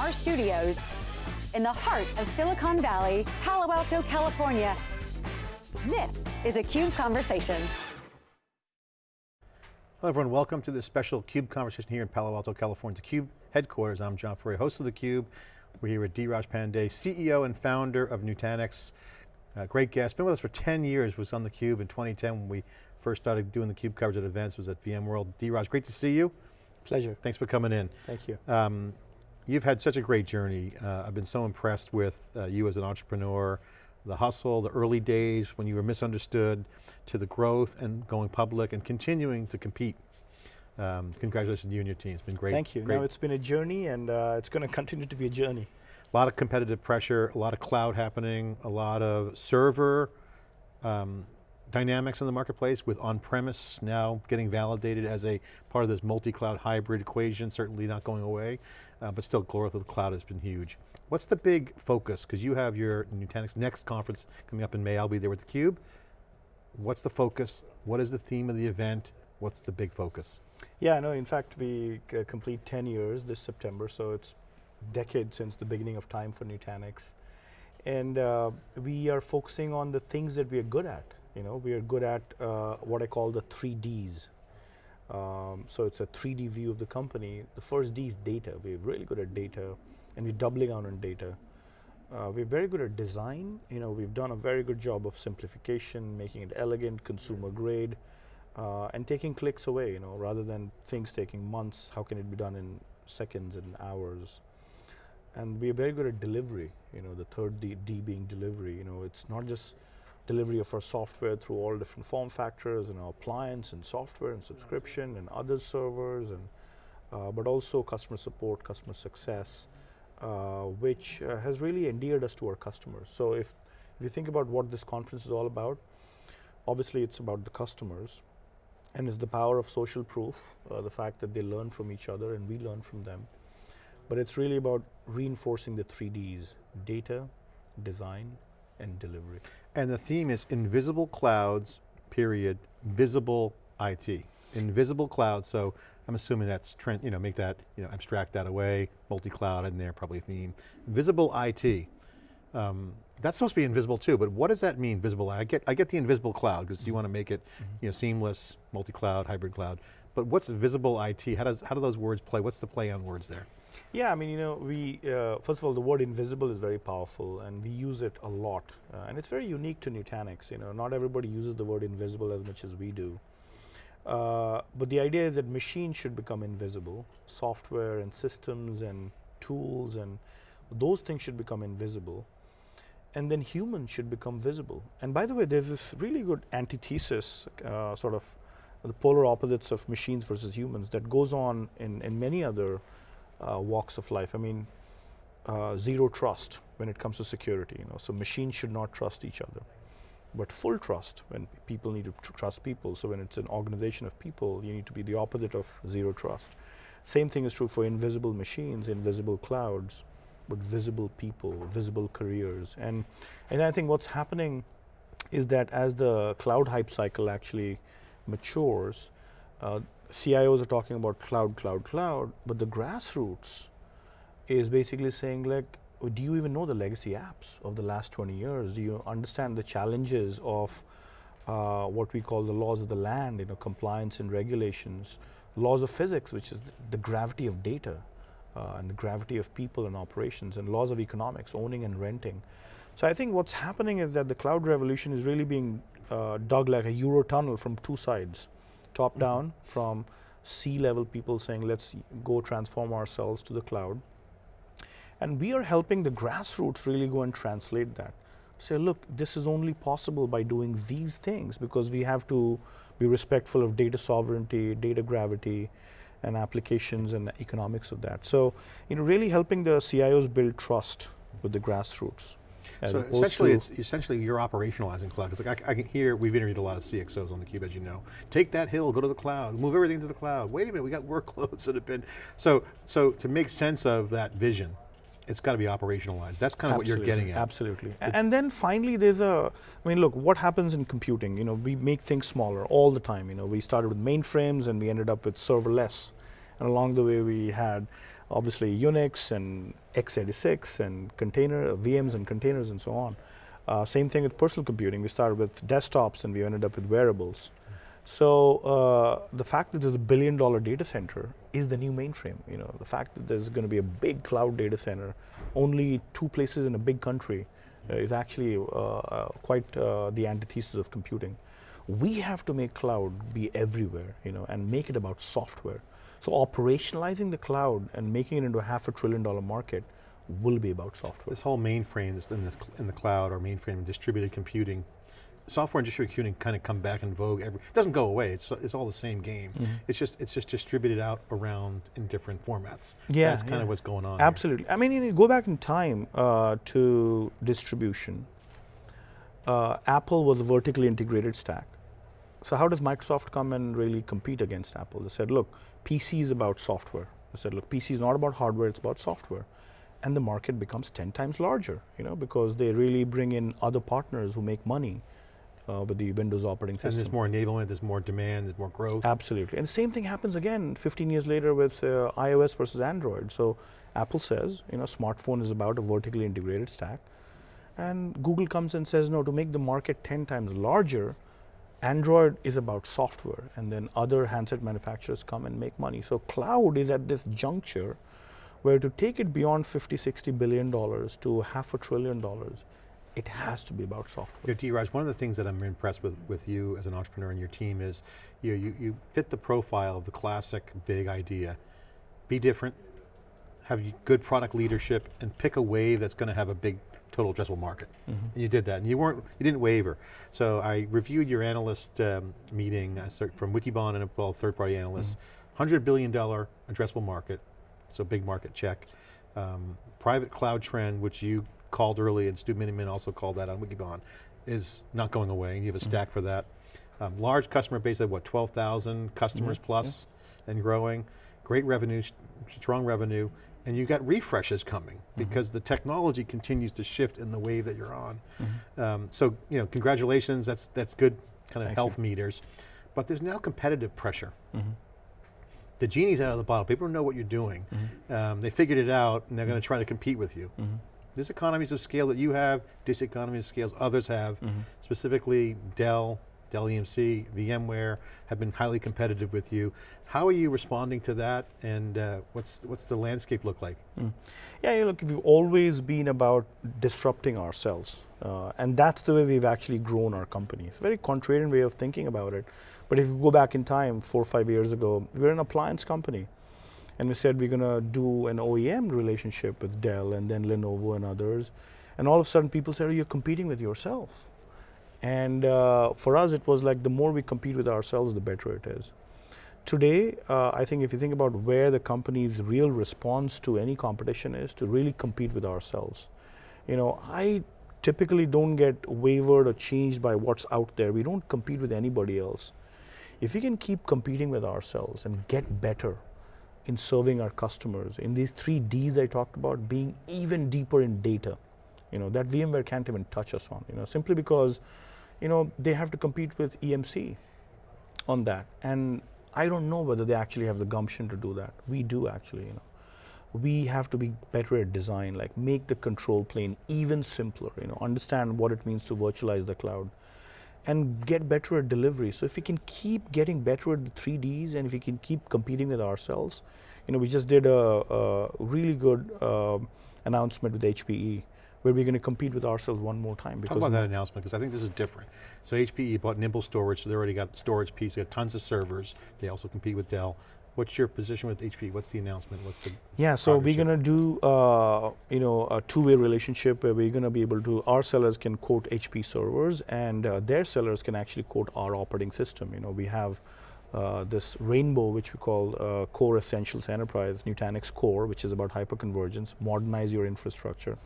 our studios in the heart of Silicon Valley, Palo Alto, California. This is a CUBE Conversation. Hello everyone, welcome to this special CUBE conversation here in Palo Alto, California. The CUBE headquarters, I'm John Furrier, host of the CUBE. We're here with Dheeraj Pandey, CEO and founder of Nutanix. Uh, great guest, been with us for 10 years, was on the CUBE in 2010 when we first started doing the CUBE coverage at events, was at VMworld. Dheeraj, great to see you. Pleasure. Thanks for coming in. Thank you. Um, you've had such a great journey. Uh, I've been so impressed with uh, you as an entrepreneur, the hustle, the early days when you were misunderstood, to the growth and going public and continuing to compete. Um, congratulations to you and your team, it's been great. Thank you, great. no, it's been a journey and uh, it's going to continue to be a journey. A lot of competitive pressure, a lot of cloud happening, a lot of server um, dynamics in the marketplace with on-premise now getting validated as a part of this multi-cloud hybrid equation, certainly not going away, uh, but still growth of the cloud has been huge. What's the big focus? Because you have your Nutanix Next conference coming up in May, I'll be there with theCUBE. What's the focus? What is the theme of the event? What's the big focus? Yeah, no, in fact, we uh, complete 10 years this September, so it's decade since the beginning of time for Nutanix. And uh, we are focusing on the things that we are good at. You know, we are good at uh, what I call the three Ds. Um, so it's a 3D view of the company. The first D is data. We're really good at data, and we're doubling down on data. Uh, we're very good at design. You know, we've done a very good job of simplification, making it elegant, consumer grade, uh, and taking clicks away. You know, rather than things taking months, how can it be done in seconds and hours? And we're very good at delivery. You know, the third D, D being delivery. You know, it's not just delivery of our software through all different form factors and our appliance and software and subscription and other servers and uh, but also customer support, customer success, uh, which uh, has really endeared us to our customers. So if, if you think about what this conference is all about, obviously it's about the customers and it's the power of social proof, uh, the fact that they learn from each other and we learn from them. But it's really about reinforcing the three Ds, data, design, and delivery. And the theme is invisible clouds, period, visible IT. Invisible clouds, so I'm assuming that's, trend, you know, make that, you know, abstract that away, multi-cloud in there, probably theme. Visible IT, um, that's supposed to be invisible too, but what does that mean, visible? I get, I get the invisible cloud, because you want to make it, mm -hmm. you know, seamless, multi-cloud, hybrid cloud. But what's visible IT? How does, how do those words play? What's the play on words there? Yeah, I mean, you know, we, uh, first of all, the word invisible is very powerful and we use it a lot. Uh, and it's very unique to Nutanix, you know, not everybody uses the word invisible as much as we do. Uh, but the idea is that machines should become invisible, software and systems and tools and those things should become invisible. And then humans should become visible. And by the way, there's this really good antithesis, uh, sort of the polar opposites of machines versus humans that goes on in, in many other walks of life. I mean, uh, zero trust when it comes to security. You know, so machines should not trust each other, but full trust when people need to tr trust people. So when it's an organization of people, you need to be the opposite of zero trust. Same thing is true for invisible machines, invisible clouds, but visible people, visible careers. And, and I think what's happening is that as the cloud hype cycle actually matures, uh, CIOs are talking about cloud, cloud, cloud, but the grassroots is basically saying like, do you even know the legacy apps of the last 20 years? Do you understand the challenges of uh, what we call the laws of the land, you know, compliance and regulations, laws of physics, which is the gravity of data uh, and the gravity of people and operations, and laws of economics, owning and renting. So I think what's happening is that the cloud revolution is really being uh, dug like a Euro tunnel from two sides top mm -hmm. down from C-level people saying, let's go transform ourselves to the cloud. And we are helping the grassroots really go and translate that. Say, look, this is only possible by doing these things because we have to be respectful of data sovereignty, data gravity, and applications and economics of that. So, you know, really helping the CIOs build trust with the grassroots. So essentially, it's essentially you're operationalizing cloud. Because like I, I, can hear, we've interviewed a lot of CXOs on the cube, as you know. Take that hill, go to the cloud, move everything to the cloud. Wait a minute, we got workloads that have been, so, so to make sense of that vision, it's got to be operationalized. That's kind of absolutely, what you're getting at. Absolutely. and then finally there's a, I mean look, what happens in computing? You know, we make things smaller all the time. You know, we started with mainframes and we ended up with serverless. And along the way, we had obviously Unix and x86 and container, uh, VMs and containers and so on. Uh, same thing with personal computing. We started with desktops and we ended up with wearables. So uh, the fact that there's a billion dollar data center is the new mainframe. You know, the fact that there's going to be a big cloud data center, only two places in a big country, uh, is actually uh, uh, quite the antithesis of computing. We have to make cloud be everywhere, you know, and make it about software. So operationalizing the cloud and making it into a half a trillion dollar market will be about software. This whole mainframe in, this, in the cloud or mainframe and distributed computing, software and distributed computing kind of come back in vogue. Every, it doesn't go away, it's, it's all the same game. Mm -hmm. It's just it's just distributed out around in different formats. Yeah, That's kind yeah. of what's going on Absolutely. Here. I mean, you go back in time uh, to distribution. Uh, Apple was a vertically integrated stack. So how does Microsoft come and really compete against Apple? They said, look, PC is about software. They said, look, PC is not about hardware, it's about software. And the market becomes 10 times larger, you know, because they really bring in other partners who make money uh, with the Windows operating system. And there's more enablement, there's more demand, there's more growth. Absolutely, and the same thing happens again 15 years later with uh, iOS versus Android. So Apple says, you know, smartphone is about a vertically integrated stack. And Google comes and says, no, to make the market 10 times larger, Android is about software, and then other handset manufacturers come and make money. So cloud is at this juncture where to take it beyond 50, 60 billion dollars to half a trillion dollars, it has to be about software. Yeah, Raj, one of the things that I'm impressed with with you as an entrepreneur and your team is you, you, you fit the profile of the classic big idea. Be different, have good product leadership, and pick a wave that's going to have a big total addressable market. Mm -hmm. And you did that, and you weren't, you didn't waver. So I reviewed your analyst um, meeting uh, from Wikibon and a well, third party analysts. Mm -hmm. $100 billion addressable market, so big market check. Um, private cloud trend, which you called early and Stu Miniman also called that on Wikibon, is not going away, and you have a stack mm -hmm. for that. Um, large customer base of what, 12,000 customers plus yeah. and growing. Great revenue, strong revenue, and you got refreshes coming mm -hmm. because the technology continues to shift in the wave that you're on. Mm -hmm. um, so, you know, congratulations, that's, that's good kind of Thank health you. meters. But there's now competitive pressure. Mm -hmm. The genie's out of the bottle, people know what you're doing. Mm-hmm. Um, they figured it out and they're going to try to compete with you. Mm-hmm. There's economies of scale that you have, diseconomies of scales others have, mm-hmm. specifically Dell, Dell EMC, VMware have been highly competitive with you. How are you responding to that and uh, what's, what's the landscape look like? Mm. Yeah, look, we've always been about disrupting ourselves. Uh, and that's the way we've actually grown our company. It's a very contrarian way of thinking about it. But if you go back in time, four or five years ago, we were an appliance company. And we said we're going to do an OEM relationship with Dell and then Lenovo and others. And all of a sudden people said, oh, you're competing with yourself. And uh, for us, it was like the more we compete with ourselves, the better it is. Today, uh, I think if you think about where the company's real response to any competition is, to really compete with ourselves. You know, I typically don't get wavered or changed by what's out there. We don't compete with anybody else. If we can keep competing with ourselves and get better in serving our customers, in these three Ds I talked about, being even deeper in data, you know, that VMware can't even touch us on, you know, simply because you know, they have to compete with EMC on that. And I don't know whether they actually have the gumption to do that. We do actually, you know. We have to be better at design, like make the control plane even simpler, you know, understand what it means to virtualize the cloud and get better at delivery. So if we can keep getting better at the 3Ds and if we can keep competing with ourselves, you know, we just did a, a really good uh, announcement with HPE where we're going to compete with ourselves one more time. Talk about that announcement, because I think this is different. So HPE bought Nimble Storage, so they already got storage piece, they got tons of servers, they also compete with Dell. What's your position with HPE? What's the announcement? What's the Yeah, so we're going to do uh, you know a two-way relationship where we're going to be able to, our sellers can quote HP servers and uh, their sellers can actually quote our operating system. You know, we have uh, this rainbow, which we call uh, Core Essentials Enterprise, Nutanix Core, which is about hyperconvergence, modernize your infrastructure.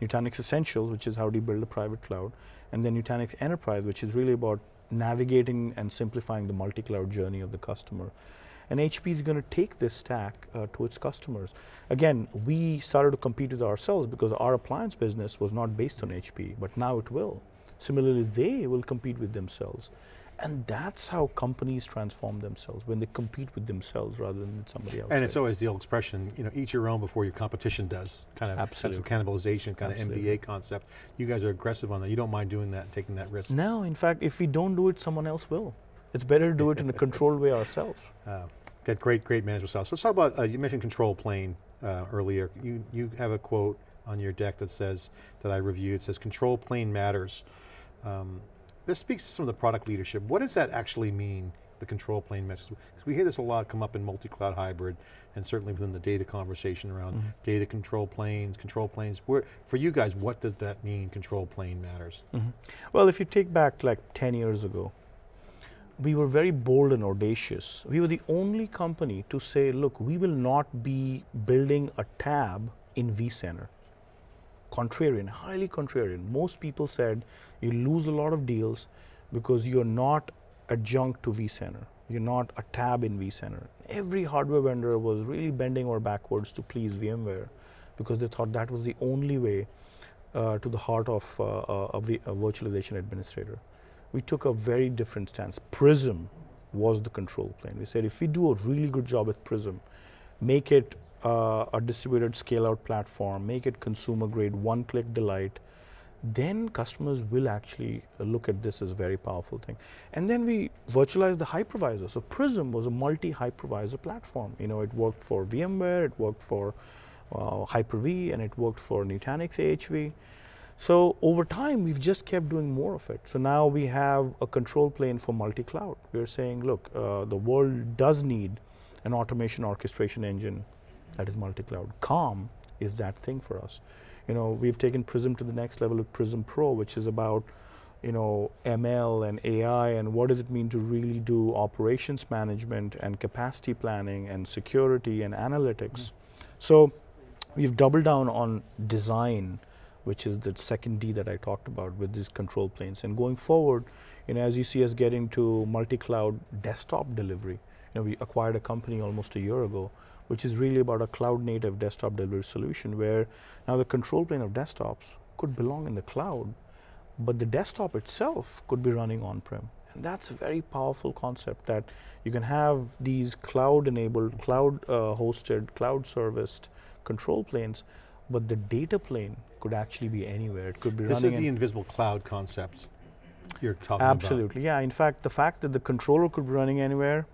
Nutanix Essentials, which is how do you build a private cloud, and then Nutanix Enterprise, which is really about navigating and simplifying the multi-cloud journey of the customer. And HP is going to take this stack uh, to its customers. Again, we started to compete with ourselves because our appliance business was not based on HP, but now it will. Similarly, they will compete with themselves. And that's how companies transform themselves when they compete with themselves rather than with somebody else. And it's always the old expression, you know, eat your own before your competition does. Kind of that's some cannibalization, kind Absolutely. of MBA concept. You guys are aggressive on that. You don't mind doing that, taking that risk. No, in fact, if we don't do it, someone else will. It's better to do it in a controlled way ourselves. Uh, got great, great management style. So let's talk about, uh, you mentioned control plane uh, earlier. You, you have a quote on your deck that says, that I reviewed, it says control plane matters. Um, this speaks to some of the product leadership. What does that actually mean, the control plane message? Because we hear this a lot come up in multi-cloud hybrid, and certainly within the data conversation around data control planes, control planes. Where, for you guys, what does that mean, control plane matters? Well, if you take back like 10 years ago, we were very bold and audacious. We were the only company to say, look, we will not be building a tab in vCenter. Contrarian, highly contrarian. Most people said you lose a lot of deals because you're not adjunct to vCenter. You're not a tab in vCenter. Every hardware vendor was really bending over backwards to please VMware because they thought that was the only way uh, to the heart of uh, uh, a, a virtualization administrator. We took a very different stance. Prism was the control plane. We said if we do a really good job with Prism, make it uh, a distributed scale out platform, make it consumer grade, one click delight, then customers will actually look at this as a very powerful thing. And then we virtualized the hypervisor. So Prism was a multi hypervisor platform. You know, it worked for VMware, it worked for uh, Hyper-V, and it worked for Nutanix AHV. So over time, we've just kept doing more of it. So now we have a control plane for multi-cloud. We're saying, look, uh, the world does need an automation orchestration engine that is multi-cloud. Calm is that thing for us. You know, we've taken Prism to the next level with Prism Pro, which is about, you know, ML and AI and what does it mean to really do operations management and capacity planning and security and analytics. Hmm. So we've doubled down on design, which is the second D that I talked about with these control planes. And going forward, you know, as you see us getting to multi-cloud desktop delivery, you know, we acquired a company almost a year ago, which is really about a cloud-native desktop delivery solution where now the control plane of desktops could belong in the cloud, but the desktop itself could be running on-prem. And that's a very powerful concept that you can have these cloud-enabled, cloud-hosted, cloud-serviced control planes, but the data plane could actually be anywhere. It could be This running This is the in invisible cloud concept you're talking about. Absolutely, yeah. In fact, the fact that the controller could be running anywhere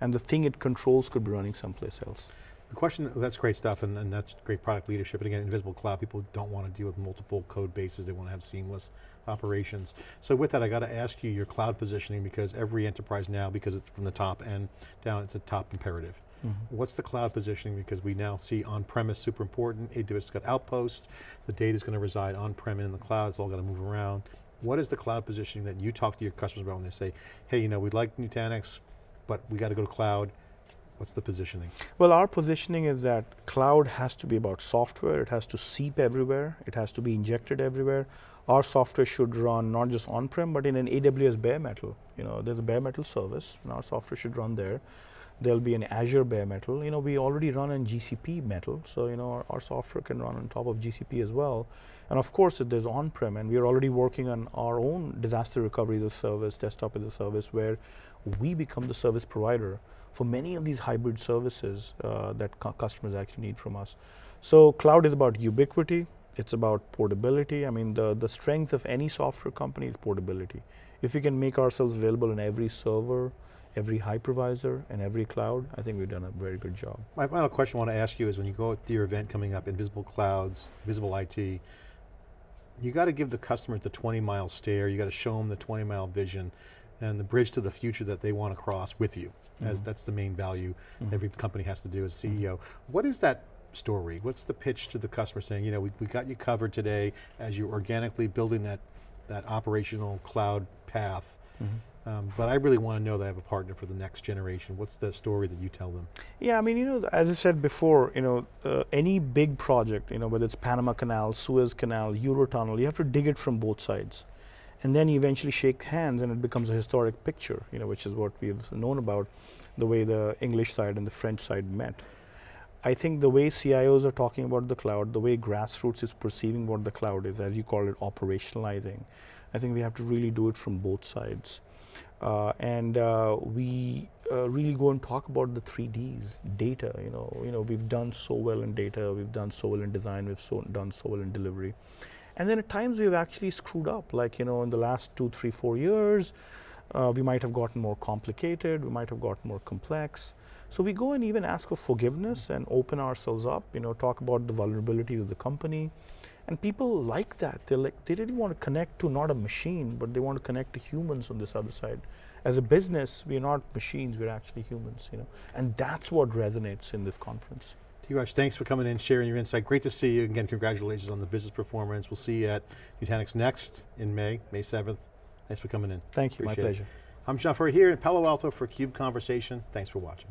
and the thing it controls could be running someplace else. The question, oh, that's great stuff, and, and that's great product leadership. And again, invisible cloud, people don't want to deal with multiple code bases. They want to have seamless operations. So with that, I got to ask you your cloud positioning because every enterprise now, because it's from the top end down, it's a top imperative. Mm-hmm. What's the cloud positioning? Because we now see on-premise super important, AWS has got Outpost, the data's going to reside on-prem and in the cloud, it's all got to move around. What is the cloud positioning that you talk to your customers about when they say, hey, you know, we like Nutanix, but we got to go to cloud. What's the positioning? Well, our positioning is that cloud has to be about software. It has to seep everywhere. It has to be injected everywhere. Our software should run not just on-prem, but in an AWS bare metal. You know, there's a bare metal service, and our software should run there. There'll be an Azure bare metal. You know, we already run on GCP metal, so you know our, our software can run on top of GCP as well. And of course, there's on-prem, and we are already working on our own disaster recovery as a service, desktop as a service, where we become the service provider for many of these hybrid services uh, that customers actually need from us. So cloud is about ubiquity. It's about portability. I mean, the, the strength of any software company is portability. If we can make ourselves available in every server, every hypervisor, and every cloud, I think we've done a very good job. My final question I want to ask you is when you go to your event coming up, Invisible Clouds, Visible IT, you got to give the customers the 20 mile stare, you got to show them the 20 mile vision and the bridge to the future that they want to cross with you. As that's the main value every company has to do as CEO. What is that story? What's the pitch to the customer saying, you know, we, we got you covered today as you're organically building that, that operational cloud path. Um, but I really want to know that I have a partner for the next generation. What's the story that you tell them? Yeah, I mean, you know, as I said before, you know, uh, any big project, you know, whether it's Panama Canal, Suez Canal, Eurotunnel, you have to dig it from both sides. And then you eventually shake hands and it becomes a historic picture, you know, which is what we've known about the way the English side and the French side met. I think the way CIOs are talking about the cloud, the way grassroots is perceiving what the cloud is, as you call it, operationalizing, I think we have to really do it from both sides. Uh, and uh, we uh, really go and talk about the three Ds, data. You know, you know, we've done so well in data, we've done so well in design, we've so done so well in delivery, and then at times we've actually screwed up. Like you know, in the last two, three, four years, uh, we might have gotten more complicated, we might have gotten more complex. So we go and even ask for forgiveness and open ourselves up. You know, talk about the vulnerabilities of the company, and people like that. They like they really want to connect to not a machine, but they want to connect to humans on this other side. As a business, we're not machines; we're actually humans. You know, and that's what resonates in this conference. Dheeraj, thanks for coming in, sharing your insight. Great to see you. Again, congratulations on the business performance. We'll see you at Nutanix Next in May, May 7th. Thanks for coming in. Thank you. Appreciate my it. pleasure. I'm John Furrier here in Palo Alto for CUBE Conversation. Thanks for watching.